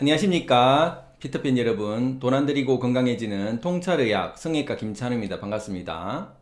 안녕하십니까. 피터팬 여러분. 돈 안 들이고 건강해지는 통찰의학 성형외과 김찬우입니다. 반갑습니다.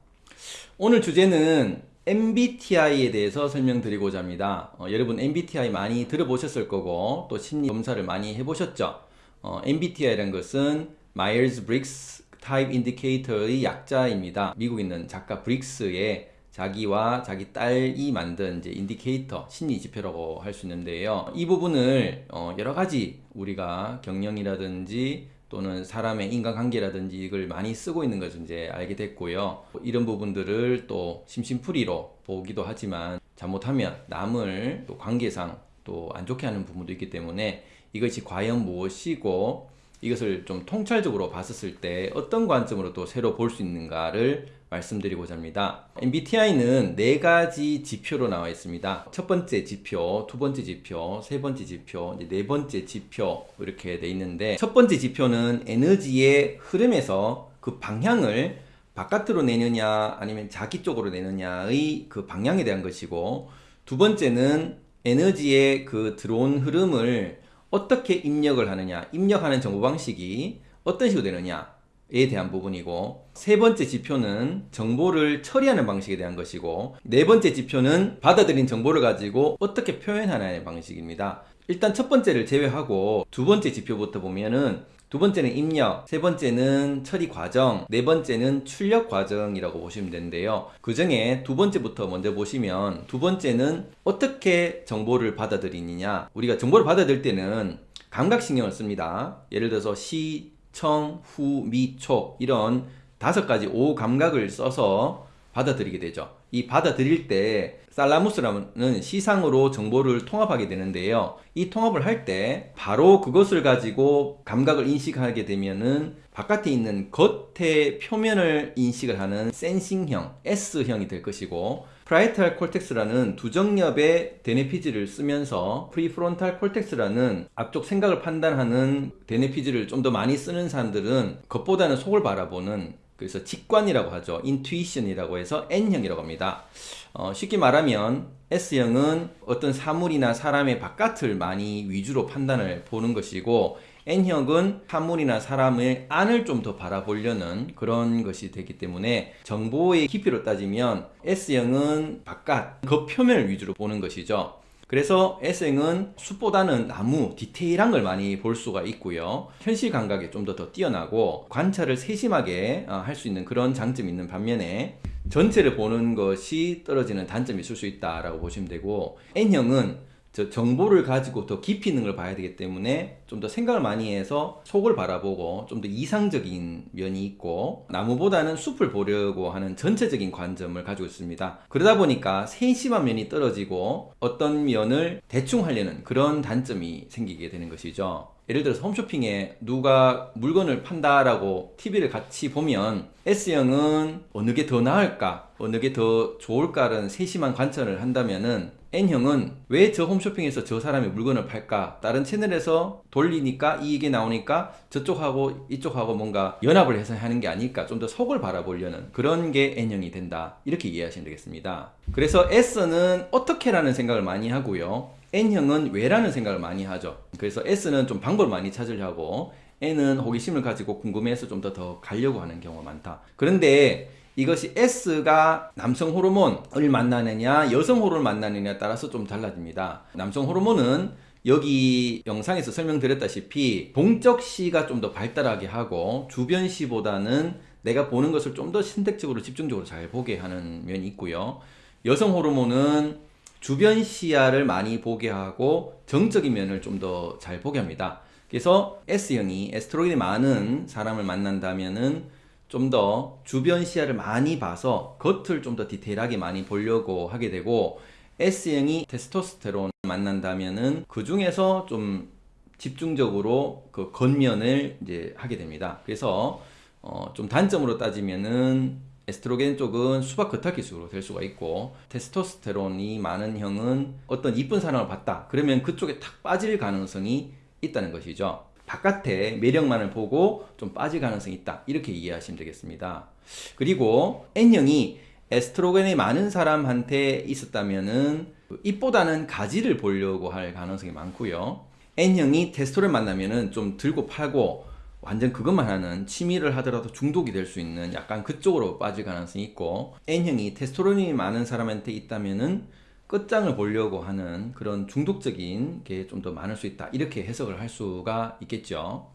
오늘 주제는 MBTI에 대해서 설명드리고자 합니다. 어, 여러분 MBTI 많이 들어보셨을 거고 또 심리 검사를 많이 해보셨죠? 어, MBTI라는 것은 Myers-Briggs Type Indicator의 약자입니다. 미국에 있는 작가 브릭스의 자기와 자기 딸이 만든 이제 indicator 심리 지표라고 할 수 있는데요. 이 부분을 어 여러 가지 우리가 경영이라든지 또는 사람의 인간관계라든지 이걸 많이 쓰고 있는 것을 이제 알게 됐고요. 이런 부분들을 또 심심풀이로 보기도 하지만 잘못하면 남을 또 관계상 또 안 좋게 하는 부분도 있기 때문에 이것이 과연 무엇이고 이것을 좀 통찰적으로 봤었을 때 어떤 관점으로 또 새로 볼 수 있는가를 말씀드리고자 합니다. MBTI는 네 가지 지표로 나와 있습니다. 첫 번째 지표, 두 번째 지표, 세 번째 지표, 네 번째 지표 이렇게 돼 있는데 첫 번째 지표는 에너지의 흐름에서 그 방향을 바깥으로 내느냐 아니면 자기 쪽으로 내느냐의 그 방향에 대한 것이고 두 번째는 에너지의 그 들어온 흐름을 어떻게 입력을 하느냐 입력하는 정보 방식이 어떤 식으로 되느냐에 대한 부분이고 세 번째 지표는 정보를 처리하는 방식에 대한 것이고 네 번째 지표는 받아들인 정보를 가지고 어떻게 표현하느냐의 방식입니다 일단 첫 번째를 제외하고 두 번째 지표부터 보면은 두 번째는 입력, 세 번째는 처리 과정, 네 번째는 출력 과정이라고 보시면 되는데요. 그 중에 두 번째부터 먼저 보시면 두 번째는 어떻게 정보를 받아들이느냐 우리가 정보를 받아들일 때는 감각신경을 씁니다. 예를 들어서 시, 청, 후, 미, 촉 이런 다섯 가지 오 감각을 써서 받아들이게 되죠. 이 받아들일 때 thalamus라는 시상으로 정보를 통합하게 되는데요. 이 통합을 할 때 바로 그것을 가지고 감각을 인식하게 되면은 바깥에 있는 겉의 표면을 인식을 하는 sensing형, S형이 될 것이고 parietal cortex라는 두정엽의 대뇌피질을 쓰면서 prefrontal cortex라는 앞쪽 생각을 판단하는 대뇌피질을 좀 더 많이 쓰는 사람들은 겉보다는 속을 바라보는 그래서 직관이라고 하죠. intuition이라고 해서 N형이라고 합니다. 어, 쉽게 말하면 S형은 어떤 사물이나 사람의 바깥을 많이 위주로 판단을 보는 것이고 N형은 사물이나 사람의 안을 좀 더 바라보려는 그런 것이 되기 때문에 정보의 깊이로 따지면 S형은 바깥, 겉표면을 위주로 보는 것이죠. 그래서 S행은 숲보다는 나무, 디테일한 걸 많이 볼 수가 있고요. 현실 감각이 좀 더 더 뛰어나고 관찰을 세심하게 어, 할수 있는 그런 장점이 있는 반면에 전체를 보는 것이 떨어지는 단점이 있을 수 있다라고 보시면 되고 N형은 저 정보를 가지고 더 깊이 있는 걸 봐야 되기 때문에 좀 더 생각을 많이 해서 속을 바라보고 좀 더 이상적인 면이 있고 나무보다는 숲을 보려고 하는 전체적인 관점을 가지고 있습니다. 그러다 보니까 세심한 면이 떨어지고 어떤 면을 대충 하려는 그런 단점이 생기게 되는 것이죠. 예를 들어서 홈쇼핑에 누가 물건을 판다라고 TV를 같이 보면 S형은 어느 게 더 나을까 어느 게 더 좋을까라는 세심한 관찰을 한다면은 N형은 왜 저 홈쇼핑에서 저 사람이 물건을 팔까? 다른 채널에서 돌리니까 이익이 나오니까 저쪽하고 이쪽하고 뭔가 연합을 해서 하는 게 아닐까? 좀 더 속을 바라보려는 그런 게 N형이 된다. 이렇게 이해하시면 되겠습니다. 그래서 S는 어떻게 라는 생각을 많이 하고요. N형은 왜라는 생각을 많이 하죠. 그래서 S는 좀 방법을 많이 찾으려고 N은 호기심을 가지고 궁금해서 좀 더 더 가려고 하는 경우가 많다. 그런데 이것이 S가 남성 호르몬을 만나느냐 여성 호르몬을 만나느냐에 따라서 좀 달라집니다 남성 호르몬은 여기 영상에서 설명드렸다시피 동적시가 좀 더 발달하게 하고 주변시보다는 내가 보는 것을 좀 더 선택적으로 집중적으로 잘 보게 하는 면이 있고요 여성 호르몬은 주변 시야를 많이 보게 하고 정적인 면을 좀 더 잘 보게 합니다. 그래서 S형이 에스트로겐이 많은 사람을 만난다면은 좀 더 주변 시야를 많이 봐서 겉을 좀 더 디테일하게 많이 보려고 하게 되고 S형이 테스토스테론을 만난다면은 그 중에서 좀 집중적으로 그 겉면을 이제 하게 됩니다. 그래서 어 좀 단점으로 따지면은 에스트로겐 쪽은 수박 겉핥기식으로 될 수가 있고 테스토스테론이 많은 형은 어떤 이쁜 사람을 봤다 그러면 그쪽에 탁 빠질 가능성이 있다는 것이죠 바깥에 매력만을 보고 좀 빠질 가능성이 있다. 이렇게 이해하시면 되겠습니다. 그리고 N형이 에스트로겐이 많은 사람한테 있었다면은 입보다는 가지를 보려고 할 가능성이 많고요. N형이 테스토를 만나면은 좀 들고 팔고 완전 그것만 하는 취미를 하더라도 중독이 될 수 있는 약간 그쪽으로 빠질 가능성이 있고 N형이 테스토론이 많은 사람한테 있다면은 끝장을 보려고 하는 그런 중독적인 게 좀 더 많을 수 있다. 이렇게 해석을 할 수가 있겠죠.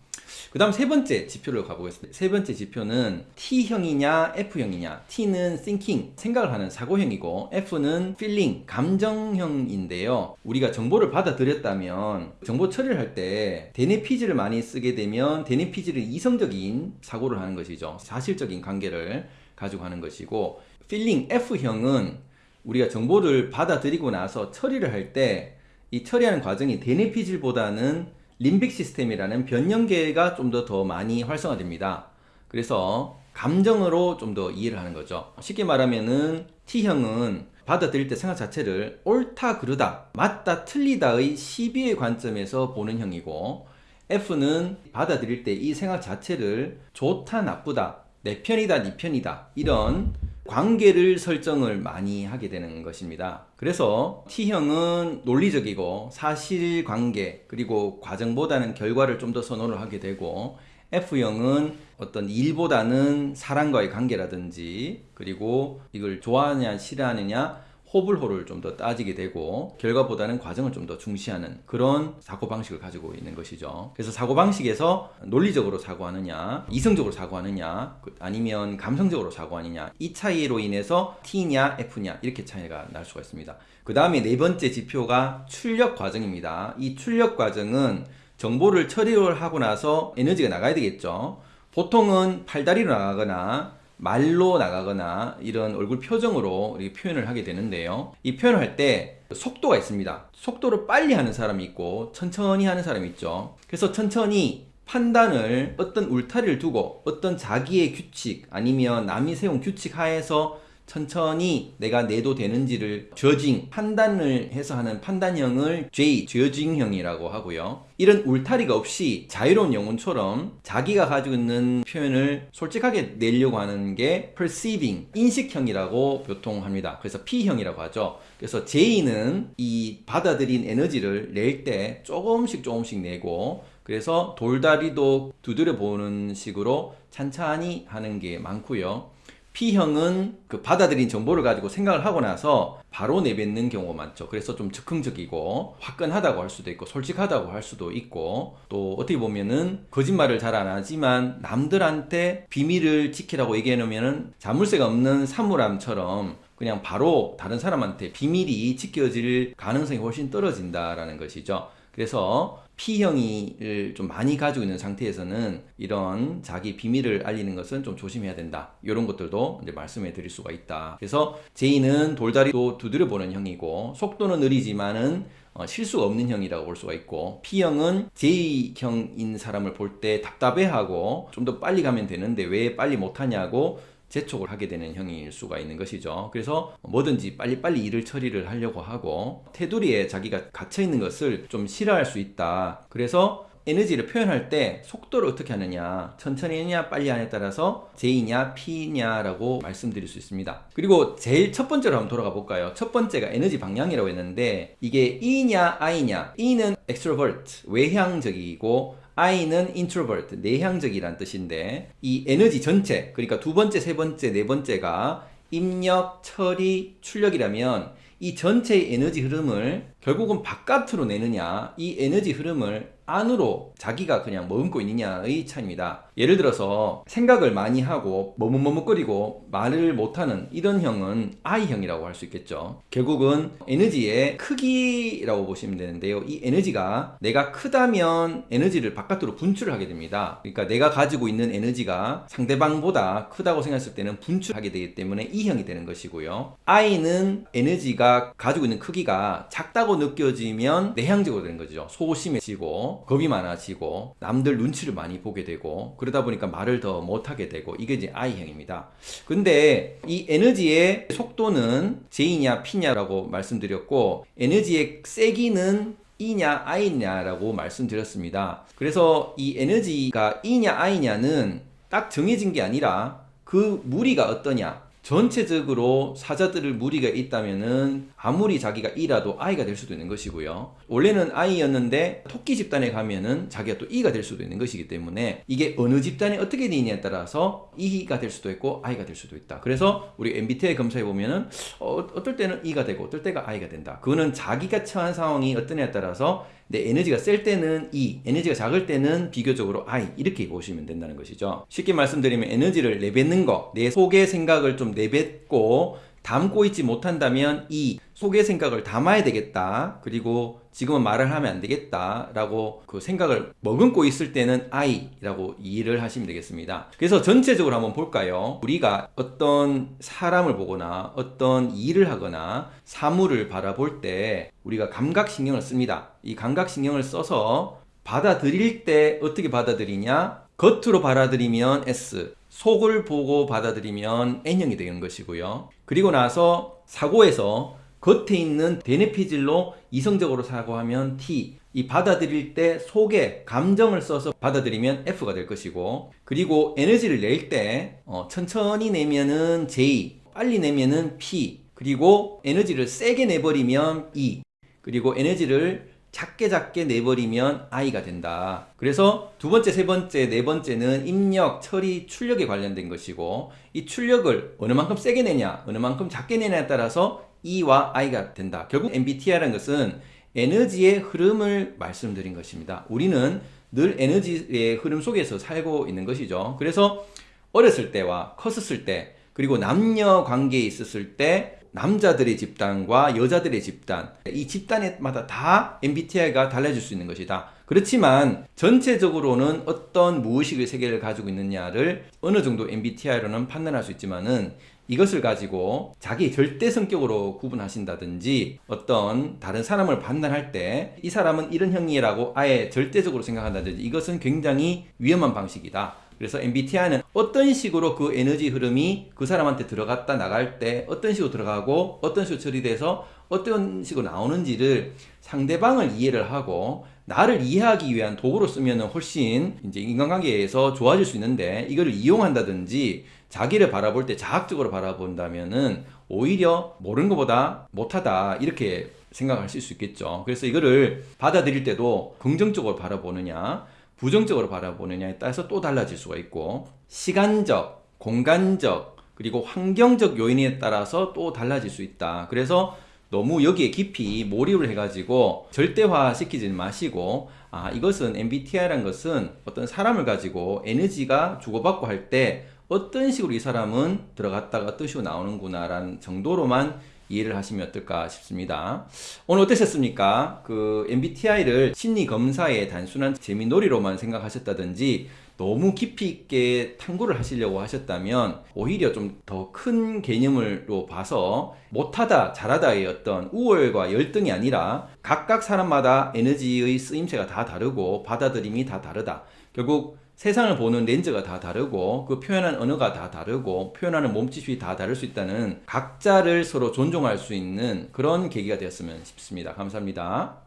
그 다음 세 번째 지표를 가보겠습니다. 세 번째 지표는 T형이냐 F형이냐. T는 thinking 생각을 하는 사고형이고 F는 feeling 감정형인데요. 우리가 정보를 받아들였다면 정보 처리를 할 때 데네피즈를 많이 쓰게 되면 데네피즈를 이성적인 사고를 하는 것이죠. 사실적인 관계를 가지고 하는 것이고 feeling F형은 우리가 정보를 받아들이고 나서 처리를 할 때 이 처리하는 과정이 데네피질보다는 림빅 시스템이라는 변형계가 좀더더 많이 활성화됩니다. 그래서 감정으로 좀 더 이해를 하는 거죠. 쉽게 말하면은 T형은 받아들일 때 생각 자체를 옳다 그르다 맞다 틀리다의 시비의 관점에서 보는 형이고 F는 받아들일 때 이 생각 자체를 좋다 나쁘다 내 편이다 네 편이다 이런 관계를 설정을 많이 하게 되는 것입니다. 그래서 T형은 논리적이고 사실관계 그리고 과정보다는 결과를 좀 더 선호를 하게 되고 F형은 어떤 일보다는 사람과의 관계라든지 그리고 이걸 좋아하느냐 싫어하느냐 호불호를 좀 더 따지게 되고 결과보다는 과정을 좀 더 중시하는 그런 사고방식을 가지고 있는 것이죠. 그래서 사고방식에서 논리적으로 사고하느냐 이성적으로 사고하느냐 그 아니면 감성적으로 사고하느냐 이 차이로 인해서 T냐 F냐 이렇게 차이가 날 수가 있습니다. 그 다음에 네 번째 지표가 출력 과정입니다. 이 출력 과정은 정보를 처리를 하고 나서 에너지가 나가야 되겠죠. 보통은 팔다리로 나가거나 말로 나가거나 이런 얼굴 표정으로 표현을 하게 되는데요. 이 표현을 할 때 속도가 있습니다. 속도를 빨리 하는 사람이 있고 천천히 하는 사람이 있죠. 그래서 천천히 판단을 어떤 울타리를 두고 어떤 자기의 규칙 아니면 남이 세운 규칙 하에서 천천히 내가 내도 되는지를 저징 판단을 해서 하는 판단형을 J 저징형이라고 하고요. 이런 울타리가 없이 자유로운 영혼처럼 자기가 가지고 있는 표현을 솔직하게 내려고 하는 게 perceiving 인식형이라고 보통 합니다. 그래서 P형이라고 하죠. 그래서 J는 이 받아들인 에너지를 낼 때 조금씩 조금씩 내고 그래서 돌다리도 두드려 보는 식으로 찬찬히 하는 게 많고요 P형은 그 받아들인 정보를 가지고 생각을 하고 나서 바로 내뱉는 경우가 많죠. 그래서 좀 즉흥적이고 화끈하다고 할 수도 있고 솔직하다고 할 수도 있고 또 어떻게 보면은 거짓말을 잘 안 하지만 남들한테 비밀을 지키라고 얘기해 놓으면은 자물쇠가 없는 사물함처럼 그냥 바로 다른 사람한테 비밀이 지켜질 가능성이 훨씬 떨어진다라는 것이죠. 그래서 P형을 좀 많이 가지고 있는 상태에서는 이런 자기 비밀을 알리는 것은 좀 조심해야 된다. 이런 것들도 이제 말씀해 드릴 수가 있다. 그래서 J는 돌다리도 두드려 보는 형이고 속도는 느리지만은 어, 실수가 없는 형이라고 볼 수가 있고 P형은 J형인 사람을 볼 때 답답해하고 좀 더 빨리 가면 되는데 왜 빨리 못하냐고 재촉을 하게 되는 형일 수가 있는 것이죠. 그래서 뭐든지 빨리빨리 일을 처리를 하려고 하고 테두리에 자기가 갇혀 있는 것을 좀 싫어할 수 있다. 그래서 에너지를 표현할 때 속도를 어떻게 하느냐 천천히 하냐 빨리 하냐에 따라서 J냐 P냐 라고 말씀드릴 수 있습니다 그리고 제일 첫 번째로 한번 돌아가 볼까요 첫 번째가 에너지 방향이라고 했는데 이게 E냐 I냐 E는 extrovert 외향적이고 I는 introvert, 내향적이란 뜻인데 이 에너지 전체, 그러니까 두 번째, 세 번째, 네 번째가 입력, 처리, 출력이라면 이 전체의 에너지 흐름을 결국은 바깥으로 내느냐 이 에너지 흐름을 안으로 자기가 그냥 머금고 있느냐의 차이입니다. 예를 들어서 생각을 많이 하고 머뭇머뭇거리고 말을 못하는 이런 형은 I형이라고 할 수 있겠죠. 결국은 에너지의 크기라고 보시면 되는데요. 이 에너지가 내가 크다면 에너지를 바깥으로 분출을 하게 됩니다. 그러니까 내가 가지고 있는 에너지가 상대방보다 크다고 생각했을 때는 분출하게 되기 때문에 E형이 되는 것이고요. I는 에너지가 가지고 있는 크기가 작다고 느껴지면 내향적으로 되는 거죠. 소심해지고 겁이 많아지고 남들 눈치를 많이 보게 되고 그러다 보니까 말을 더 못하게 되고 이게 이제 I형입니다. 근데 이 에너지의 속도는 J냐 P냐라고 말씀드렸고 에너지의 세기는 E냐 I냐라고 말씀드렸습니다. 그래서 이 에너지가 E냐 I냐는 딱 정해진 게 아니라 그 무리가 어떠냐 전체적으로 사자들을 무리가 있다면은 아무리 자기가 이라도 I가 될 수도 있는 것이고요. 원래는 I였는데 토끼 집단에 가면은 자기가 또 E가 될 수도 있는 것이기 때문에 이게 어느 집단이 어떻게 되느냐에 따라서 E가 될 수도 있고 I가 될 수도 있다. 그래서 우리 MBTI 검사해 보면은 어, 어떨 때는 E가 되고 어떨 때가 I가 된다. 그거는 자기가 처한 상황이 어떠냐에 따라서 내 에너지가 셀 때는 E, 에너지가 작을 때는 비교적으로 I 이렇게 보시면 된다는 것이죠. 쉽게 말씀드리면 에너지를 내뱉는 거, 내 속의 생각을 좀 내뱉고 담고 있지 못한다면 이 속의 생각을 담아야 되겠다. 그리고 지금은 말을 하면 안 되겠다. 라고 그 생각을 머금고 있을 때는 I라고 이해를 하시면 되겠습니다. 그래서 전체적으로 한번 볼까요? 우리가 어떤 사람을 보거나 어떤 일을 하거나 사물을 바라볼 때 우리가 감각신경을 씁니다. 이 감각신경을 써서 받아들일 때 어떻게 받아들이냐? 겉으로 받아들이면 S, 속을 보고 받아들이면 N형이 되는 것이고요. 그리고 나서 사고에서 겉에 있는 베네피질로 이성적으로 사고하면 T, 이 받아들일 때 속에 감정을 써서 받아들이면 F가 될 것이고 그리고 에너지를 낼때 어, 천천히 내면은 J, 빨리 내면은 P. 그리고 에너지를 세게 내버리면 E. 그리고 에너지를 작게 작게 내버리면 I가 된다. 그래서 두 번째, 세 번째, 네 번째는 입력, 처리, 출력에 관련된 것이고 이 출력을 어느 만큼 세게 내냐, 어느 만큼 작게 내냐에 따라서 E와 I가 된다. 결국 MBTI라는 것은 에너지의 흐름을 말씀드린 것입니다. 우리는 늘 에너지의 흐름 속에서 살고 있는 것이죠. 그래서 어렸을 때와 컸었을 때 그리고 남녀 관계에 있었을 때 남자들의 집단과 여자들의 집단 이 집단마다 다 MBTI가 달라질 수 있는 것이다. 그렇지만 전체적으로는 어떤 무의식의 세계를 가지고 있느냐를 어느 정도 MBTI로는 판단할 수 있지만 은 이것을 가지고 자기 절대 성격으로 구분하신다든지 어떤 다른 사람을 판단할 때 이 사람은 이런 형이라고 아예 절대적으로 생각한다든지 이것은 굉장히 위험한 방식이다. 그래서 MBTI는 어떤 식으로 그 에너지 흐름이 그 사람한테 들어갔다 나갈 때 어떤 식으로 들어가고 어떤 식으로 처리돼서 어떤 식으로 나오는지를 상대방을 이해를 하고 나를 이해하기 위한 도구로 쓰면 훨씬 이제 인간관계에서 좋아질 수 있는데 이거를 이용한다든지 자기를 바라볼 때 자학적으로 바라본다면은 오히려 모르는 것보다 못하다 이렇게 생각하실 수 있겠죠. 그래서 이거를 받아들일 때도 긍정적으로 바라보느냐 부정적으로 바라보느냐에 따라서 또 달라질 수가 있고 시간적, 공간적, 그리고 환경적 요인에 따라서 또 달라질 수 있다. 그래서 너무 여기에 깊이 몰입을 해가지고 절대화 시키지 마시고 아 이것은 MBTI라는 것은 어떤 사람을 가지고 에너지가 주고받고 할 때 어떤 식으로 이 사람은 들어갔다가 어떤 식으로 나오는구나 라는 정도로만 이해를 하시면 어떨까 싶습니다. 오늘 어떠셨습니까? 그 MBTI를 심리 검사의 단순한 재미놀이로만 생각하셨다든지 너무 깊이 있게 탐구를 하시려고 하셨다면 오히려 좀 더 큰 개념으로 봐서 못하다 잘하다의 어떤 우월과 열등이 아니라 각각 사람마다 에너지의 쓰임새가 다 다르고 받아들임이 다 다르다. 결국 세상을 보는 렌즈가 다 다르고 그 표현하는 언어가 다 다르고 표현하는 몸짓이 다 다를 수 있다는 각자를 서로 존중할 수 있는 그런 계기가 되었으면 싶습니다. 감사합니다.